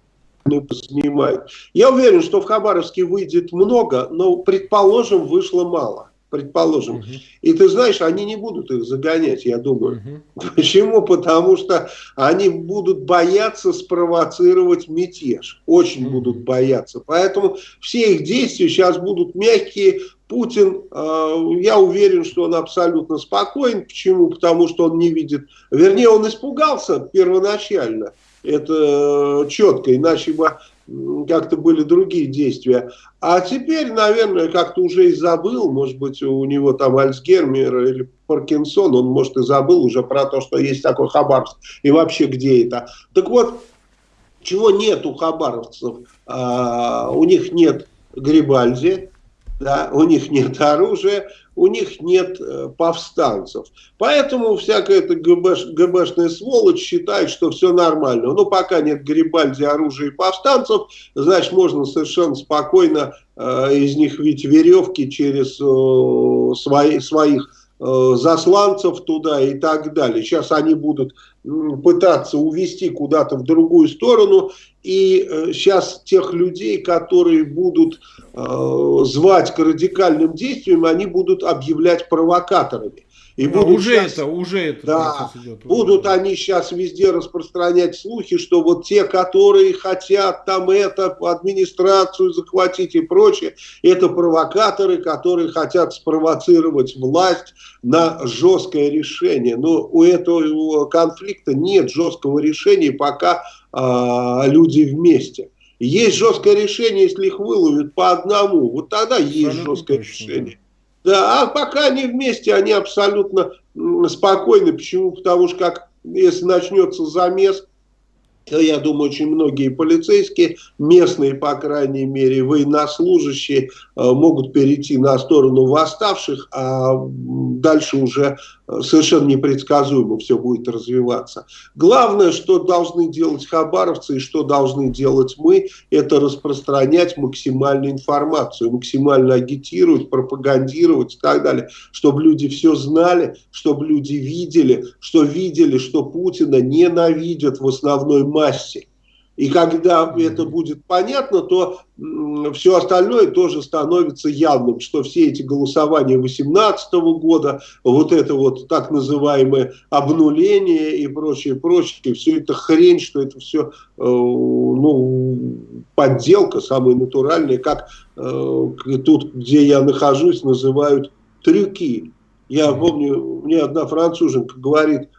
снимают. Я уверен, что в Хабаровске выйдет много, но, предположим, вышло мало. Предположим. Угу. И ты знаешь, они не будут их загонять, я думаю. Угу. Почему? Потому что они будут бояться спровоцировать мятеж. Очень угу. будут бояться. Поэтому все их действия сейчас будут мягкие, Путин, э, я уверен, что он абсолютно спокоен. Почему? Потому что он не видит, вернее, он испугался первоначально. Это э, четко, иначе бы как-то были другие действия. А теперь, наверное, как-то уже и забыл, может быть, у него там Альцгеймер или Паркинсон, он, может, и забыл уже про то, что есть такой Хабаровск, и вообще где это. Так вот, чего нет у хабаровцев? А, у них нет Грибальди, да, у них нет оружия, у них нет э, повстанцев. Поэтому всякая эта ГБш, ГБшная сволочь считает, что все нормально. Ну, пока нет Гарибальди, оружия и повстанцев, значит, можно совершенно спокойно э, из них видеть веревки через э, свои, своих засланцев туда и так далее. Сейчас они будут пытаться увести куда-то в другую сторону. И сейчас э, тех людей, которые будут э, звать к радикальным действиям, они будут объявлять провокаторами. И будут уже сейчас, это, уже это. Да, идет, будут они сейчас везде распространять слухи, что вот те, которые хотят там это, администрацию захватить и прочее, это провокаторы, которые хотят спровоцировать власть на жесткое решение. Но у этого конфликта нет жесткого решения, пока а, люди вместе. Есть жесткое решение, если их выловят по одному. Вот тогда есть Абсолютно жесткое точно, решение. Да, а пока они вместе, они абсолютно спокойны. Почему? Потому что как если начнется замес, я думаю, очень многие полицейские, местные, по крайней мере, военнослужащие, э, могут перейти на сторону восставших, а дальше уже совершенно непредсказуемо все будет развиваться. Главное, что должны делать хабаровцы и что должны делать мы, это распространять максимальную информацию, максимально агитировать, пропагандировать и так далее, чтобы люди все знали, чтобы люди видели, что видели, что Путина ненавидят в основной массе. И когда это будет понятно, то все остальное тоже становится явным, что все эти голосования 2018 года, вот это вот так называемое обнуление и прочее, прочее, все это хрень, что это все э, ну, подделка самая натуральная, как э, тут, где я нахожусь, называют трюки. Я помню, мне одна француженка говорит,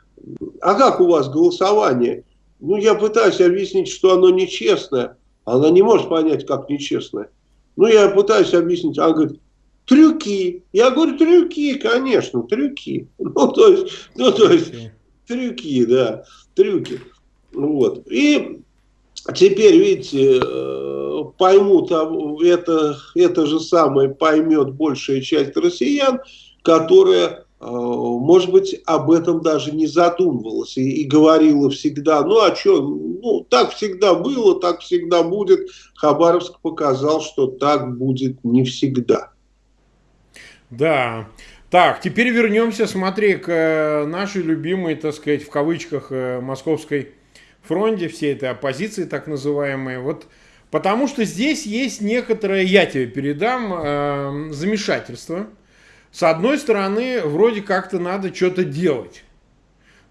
а как у вас голосование? Ну, я пытаюсь объяснить, что оно нечестное. Она не может понять, как нечестное. Ну, я пытаюсь объяснить. Она говорит, трюки. Я говорю, трюки, конечно, трюки. Ну, то есть, ну, то есть трюки, да, трюки. Вот. И теперь, видите, э, поймут, это, это же самое поймет большая часть россиян, которая может быть, об этом даже не задумывалась и, и говорила всегда, ну а что, ну так всегда было, так всегда будет. Хабаровск показал, что так будет не всегда. Да. Так, теперь вернемся, смотри, к э, нашей любимой, так сказать, в кавычках, э, московской фронте, всей этой оппозиции так называемой. Вот потому что здесь есть некоторое, я тебе передам, э, замешательство – с одной стороны, вроде как-то надо что-то делать.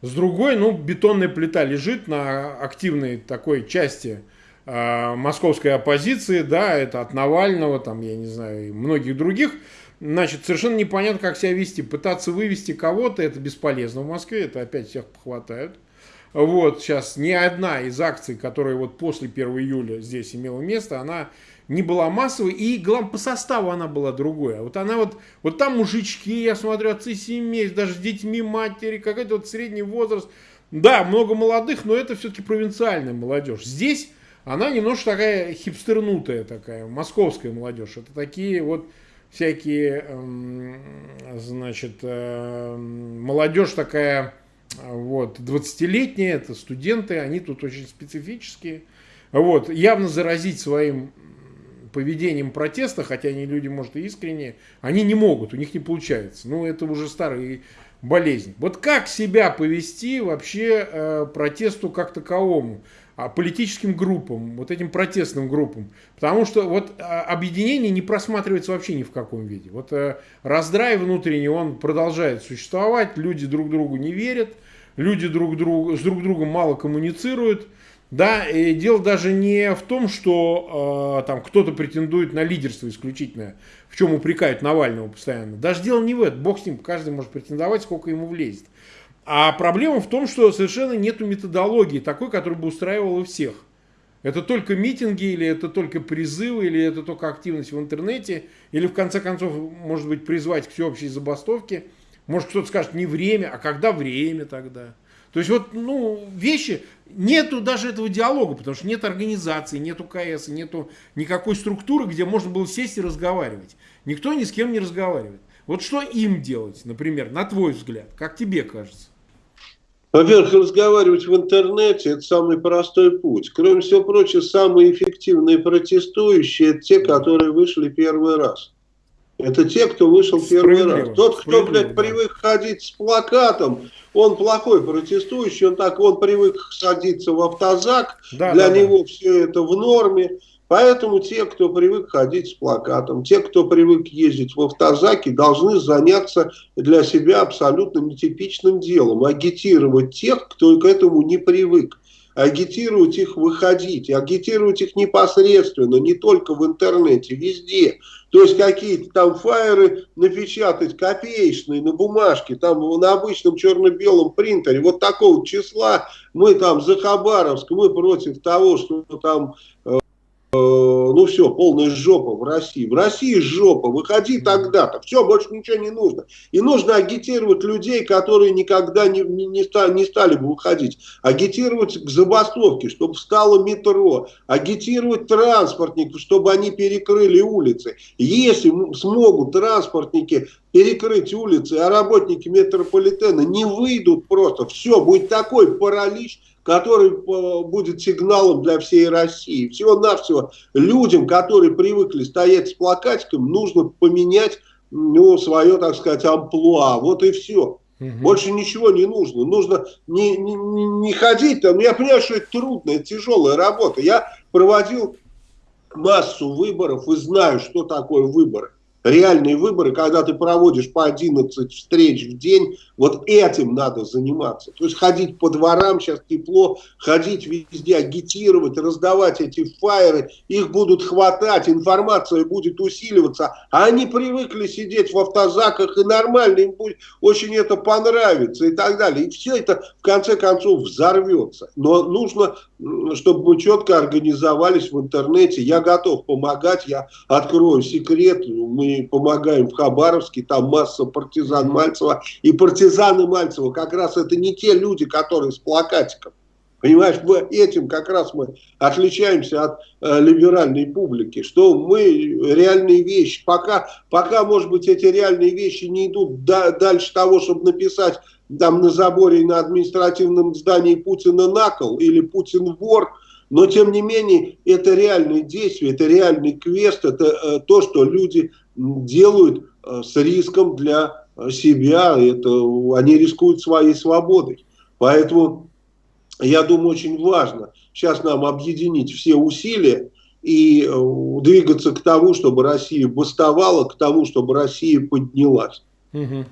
С другой, ну, бетонная плита лежит на активной такой части э, московской оппозиции, да, это от Навального, там, я не знаю, и многих других. Значит, совершенно непонятно, как себя вести. Пытаться вывести кого-то, это бесполезно в Москве, это опять всех похватают. Вот, сейчас ни одна из акций, которая вот после 1 июля здесь имела место, она не была массовой, и главное, по составу она была другой. А вот она вот, вот там мужички, я смотрю, отцы семей, даже с детьми, матери, какой-то вот средний возраст. Да, много молодых, но это все-таки провинциальная молодежь. Здесь она немножко такая хипстернутая такая, московская молодежь. Это такие вот всякие, эм, значит, эм, молодежь такая, вот, 20-летняя, это студенты, они тут очень специфические. Вот, явно заразить своим поведением протеста, хотя они люди, может, и искренние, они не могут, у них не получается. Ну, это уже старые болезнь. Вот как себя повести вообще э, протесту как таковому, а политическим группам, вот этим протестным группам. Потому что вот а, объединение не просматривается вообще ни в каком виде. Вот э, раздрай внутренний, он продолжает существовать, люди друг другу не верят, люди друг другу, с друг другом мало коммуницируют. Да, и дело даже не в том, что э, там кто-то претендует на лидерство исключительное, в чем упрекают Навального постоянно. Даже дело не в этом. Бог с ним, каждый может претендовать, сколько ему влезет. А проблема в том, что совершенно нет методологии такой, которая бы устраивала всех. Это только митинги, или это только призывы, или это только активность в интернете, или в конце концов, может быть, призвать к всеобщей забастовке. Может, кто-то скажет, не время, а когда время тогда? То есть вот, ну, вещи, нету даже этого диалога, потому что нет организации, нету КС, нету никакой структуры, где можно было сесть и разговаривать. Никто ни с кем не разговаривает. Вот что им делать, например, на твой взгляд, как тебе кажется? Во-первых, разговаривать в интернете – это самый простой путь. Кроме всего прочего, самые эффективные протестующие – это те, которые вышли первый раз. Это те, кто вышел первый раз. Тот, кто, блядь, привык ходить с плакатом, он плохой протестующий, он так, он привык садиться в автозак, да, для да, него да. все это в норме. Поэтому те, кто привык ходить с плакатом, те, кто привык ездить в автозаке, должны заняться для себя абсолютно нетипичным делом. Агитировать тех, кто к этому не привык агитировать их выходить, агитировать их непосредственно, не только в интернете, везде. То есть какие-то там фаеры напечатать копеечные на бумажке, там на обычном черно-белом принтере, вот такого числа мы там за Хабаровск, мы против того, что там ну все, полная жопа в России. В России жопа, выходи тогда-то. Все, больше ничего не нужно. И нужно агитировать людей, которые никогда не, не, не, стали, не стали бы выходить. Агитировать к забастовке, чтобы встало метро. Агитировать транспортников, чтобы они перекрыли улицы. Если смогут транспортники перекрыть улицы, а работники метрополитена не выйдут просто, все, будет такой паралич, который э, будет сигналом для всей России. Всего-навсего людям, которые привыкли стоять с плакатиком, нужно поменять ну, свое, так сказать, амплуа. Вот и все. Угу. Больше ничего не нужно. Нужно не, не, не ходить там. Я понимаю, что это трудная, тяжелая работа. Я проводил массу выборов и знаю, что такое выборы реальные выборы, когда ты проводишь по 11 встреч в день, вот этим надо заниматься. То есть ходить по дворам, сейчас тепло, ходить везде, агитировать, раздавать эти фаеры, их будут хватать, информация будет усиливаться. А они привыкли сидеть в автозаках, и нормально, им будет очень это понравится и так далее. И все это в конце концов взорвется. Но нужно, чтобы мы четко организовались в интернете. Я готов помогать, я открою секрет, мы помогаем в Хабаровске, там масса партизан Мальцева. И партизаны Мальцева как раз это не те люди, которые с плакатиком. Понимаешь, мы этим как раз мы отличаемся от э, либеральной публики, что мы реальные вещи, пока, пока, может быть, эти реальные вещи не идут да, дальше того, чтобы написать там на заборе на административном здании Путина накол или Путин вор, но тем не менее это реальные действия, это реальный квест, это э, то, что люди делают э, с риском для э, себя, это, они рискуют своей свободой. Поэтому я думаю, очень важно сейчас нам объединить все усилия и э, двигаться к тому, чтобы Россия бастовала, к тому, чтобы Россия поднялась. Угу.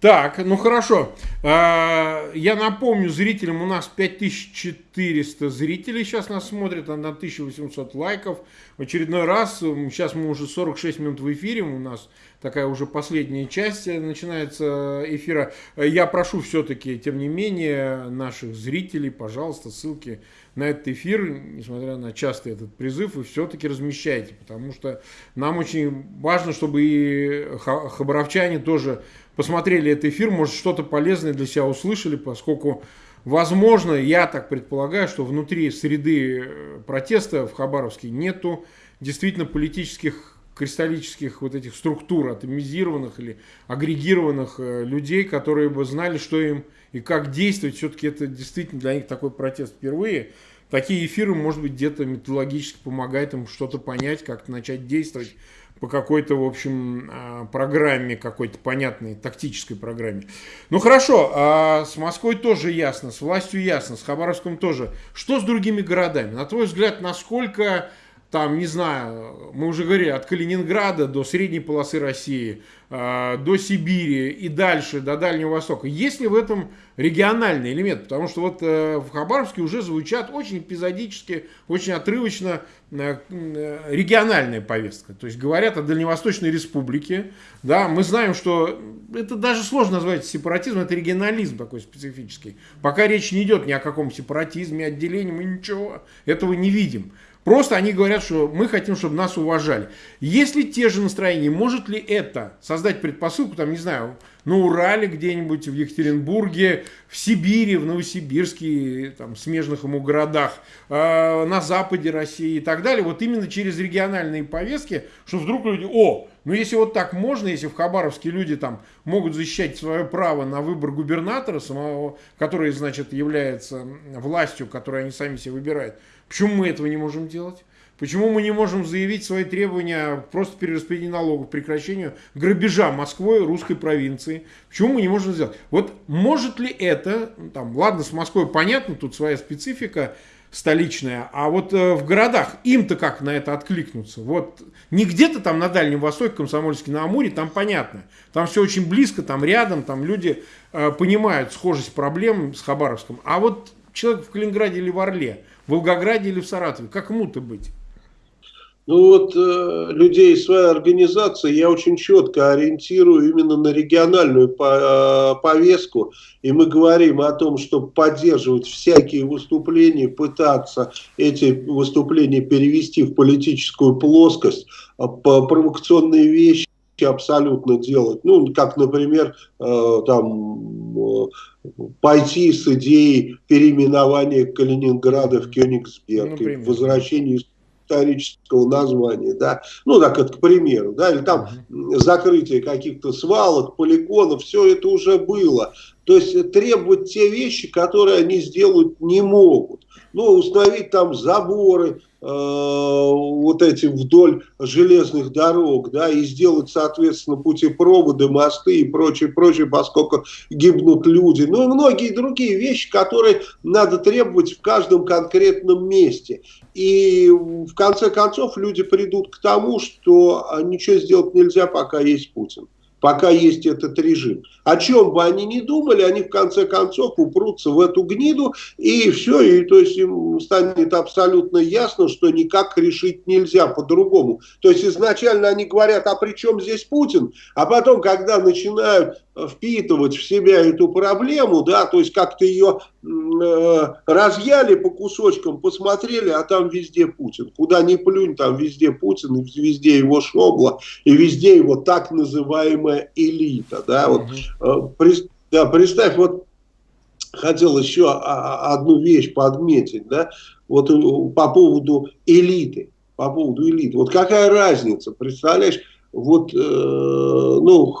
Так, ну хорошо. А, я напомню зрителям, у нас 5400 зрителей сейчас нас смотрят, на 1800 лайков. В очередной раз, сейчас мы уже 46 минут в эфире, у нас такая уже последняя часть начинается эфира. Я прошу все-таки, тем не менее, наших зрителей, пожалуйста, ссылки на этот эфир, несмотря на частый этот призыв, вы все-таки размещайте, потому что нам очень важно, чтобы и хабаровчане тоже посмотрели этот эфир, может что-то полезное для себя услышали, поскольку, возможно, я так предполагаю, что внутри среды э, протеста в Хабаровске нету действительно политических кристаллических вот этих структур, атомизированных или агрегированных э, людей, которые бы знали, что им и как действовать. Все-таки это действительно для них такой протест впервые. Такие эфиры, может быть, где-то методологически помогают им что-то понять, как начать действовать по какой-то, в общем, а, программе, какой-то понятной тактической программе. Ну хорошо, а с Москвой тоже ясно, с властью ясно, с Хабаровском тоже. Что с другими городами? На твой взгляд, насколько там, не знаю, мы уже говорили, от Калининграда до средней полосы России, а, до Сибири и дальше, до Дальнего Востока. Есть ли в этом региональный элемент? Потому что вот э, в Хабаровске уже звучат очень эпизодически, очень отрывочно э, э, региональная повестка. То есть говорят о Дальневосточной республике. Да, мы знаем, что это даже сложно назвать сепаратизм, это регионализм такой специфический. Пока речь не идет ни о каком сепаратизме, отделении, мы ничего этого не видим. Просто они говорят, что мы хотим, чтобы нас уважали. Если те же настроения, может ли это создать предпосылку, там, не знаю, на Урале где-нибудь, в Екатеринбурге, в Сибири, в Новосибирске, там, смежных ему городах, э, на западе России и так далее, вот именно через региональные повестки, что вдруг люди, о, ну если вот так можно, если в Хабаровске люди там могут защищать свое право на выбор губернатора, самого, который, значит, является властью, которую они сами себе выбирают, Почему мы этого не можем делать? Почему мы не можем заявить свои требования просто перераспределения налогов, прекращению грабежа Москвой, русской провинции? Почему мы не можем сделать? Вот может ли это, там, ладно, с Москвой понятно, тут своя специфика столичная, а вот э, в городах им-то как на это откликнуться? Вот не где-то там на Дальнем Востоке, Комсомольске на Амуре, там понятно. Там все очень близко, там рядом, там люди э, понимают схожесть проблем с Хабаровском. А вот человек в Калининграде или в Орле – в Волгограде или в Саратове? Как ему-то быть? Ну вот э, людей из своей организации я очень четко ориентирую именно на региональную по, э, повестку. И мы говорим о том, чтобы поддерживать всякие выступления, пытаться эти выступления перевести в политическую плоскость, а провокационные вещи абсолютно делать. Ну, как, например, э, там э, пойти с идеей переименования Калининграда в Кёнигсберг, ну, возвращения исторического названия, да, ну так это к примеру, да, или там закрытие каких-то свалок, полигонов, все это уже было. То есть требовать те вещи, которые они сделать не могут. Ну, установить там заборы, Э, вот эти вдоль железных дорог, да, и сделать, соответственно, путепроводы, мосты и прочее, прочее, поскольку гибнут люди. Ну и многие другие вещи, которые надо требовать в каждом конкретном месте. И в конце концов люди придут к тому, что ничего сделать нельзя, пока есть Путин пока есть этот режим. О чем бы они ни думали, они в конце концов упрутся в эту гниду, и все, и то есть им станет абсолютно ясно, что никак решить нельзя по-другому. То есть изначально они говорят, а при чем здесь Путин? А потом, когда начинают впитывать в себя эту проблему, да, то есть как-то ее э, разъяли по кусочкам, посмотрели, а там везде Путин. Куда ни плюнь, там везде Путин, и везде его шобла, и везде его так называемая элита. Да, вот, э, при, да, представь, вот хотел еще одну вещь подметить, да, вот э, по поводу элиты, по поводу элиты. Вот какая разница, представляешь, вот, э, ну,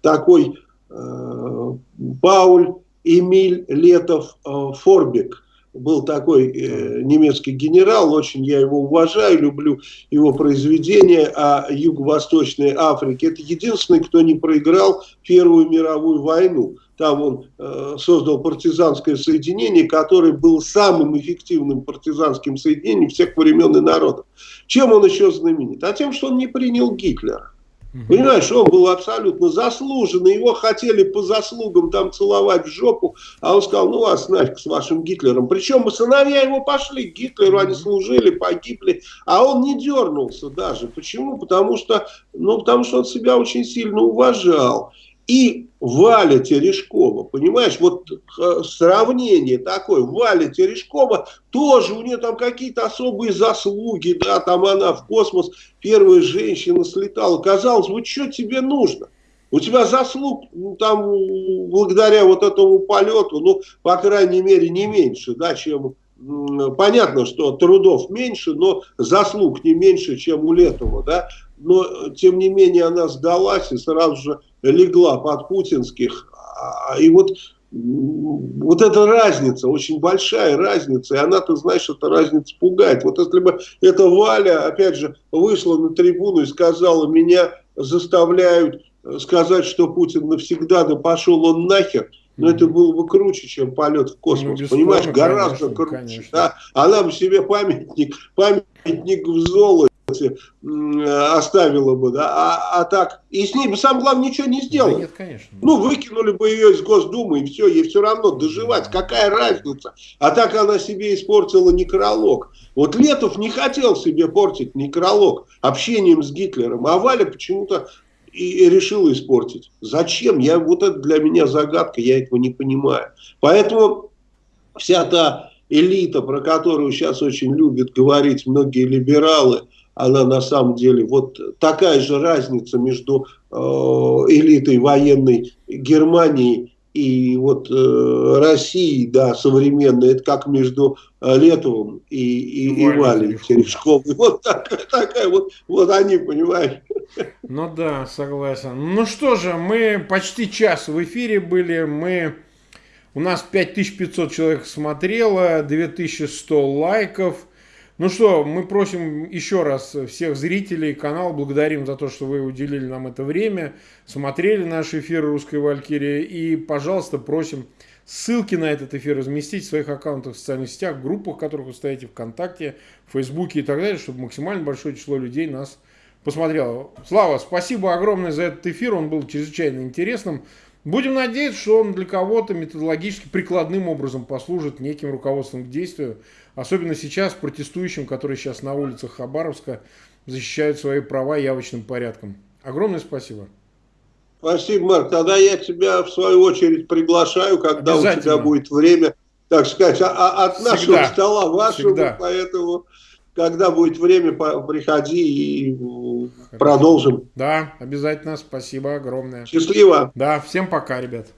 такой э, Пауль Эмиль Летов э, Форбек. Был такой э, немецкий генерал, очень я его уважаю, люблю его произведения о Юго-Восточной Африке. Это единственный, кто не проиграл Первую мировую войну. Там он э, создал партизанское соединение, которое было самым эффективным партизанским соединением всех времен и народов. Чем он еще знаменит? А тем, что он не принял Гитлера. Понимаешь, он был абсолютно заслуженный, его хотели по заслугам там целовать в жопу, а он сказал, ну вас нафиг с вашим Гитлером. Причем сыновья его пошли к Гитлеру, они служили, погибли, а он не дернулся даже. Почему? Потому что, ну, потому что он себя очень сильно уважал и Валя Терешкова, понимаешь, вот э, сравнение такое, Валя Терешкова, тоже у нее там какие-то особые заслуги, да, там она в космос, первая женщина слетала, казалось, вот что тебе нужно? У тебя заслуг ну, там благодаря вот этому полету, ну, по крайней мере, не меньше, да, чем понятно, что трудов меньше, но заслуг не меньше, чем у Летова, да, но тем не менее она сдалась и сразу же легла под путинских. А, и вот, вот эта разница, очень большая разница, и она, ты знаешь, эта разница пугает. Вот если бы эта Валя, опять же, вышла на трибуну и сказала, меня заставляют сказать, что Путин навсегда, да пошел он нахер, но это было бы круче, чем полет в космос. Ну, Понимаешь, гораздо конечно, круче. Конечно. Да? Она бы себе памятник, памятник в золоте оставила бы, да, а, а так, и с ней бы, сам главное, ничего не сделал. Да нет, конечно. Ну, выкинули бы ее из Госдумы, и все, ей все равно доживать, какая разница. А так она себе испортила некролог. Вот Летов не хотел себе портить некролог общением с Гитлером, а Валя почему-то и решила испортить. Зачем? Я, вот это для меня загадка, я этого не понимаю. Поэтому вся та элита, про которую сейчас очень любят говорить многие либералы, она на самом деле вот такая же разница между э, элитой военной Германии и вот э, России, да, современной, это как между э, Летовым и, и, и Валей Терешковой. Вот такая, такая вот, вот они, понимаешь. Ну да, согласен. Ну что же, мы почти час в эфире были, мы... У нас 5500 человек смотрело, 2100 лайков. Ну что, мы просим еще раз всех зрителей канала, благодарим за то, что вы уделили нам это время, смотрели наш эфир «Русской Валькирии» и, пожалуйста, просим ссылки на этот эфир разместить в своих аккаунтах в социальных сетях, группах, в которых вы стоите, ВКонтакте, Фейсбуке и так далее, чтобы максимально большое число людей нас посмотрело. Слава, спасибо огромное за этот эфир, он был чрезвычайно интересным. Будем надеяться, что он для кого-то методологически прикладным образом послужит неким руководством к действию Особенно сейчас протестующим, которые сейчас на улицах Хабаровска защищают свои права явочным порядком. Огромное спасибо. Спасибо, Марк. Тогда я тебя в свою очередь приглашаю, когда у тебя будет время, так сказать, а, а от Всегда. нашего стола вашего, Всегда. поэтому когда будет время, приходи и Хорошо. продолжим. Да, обязательно. Спасибо огромное. Счастливо. Да, всем пока, ребят.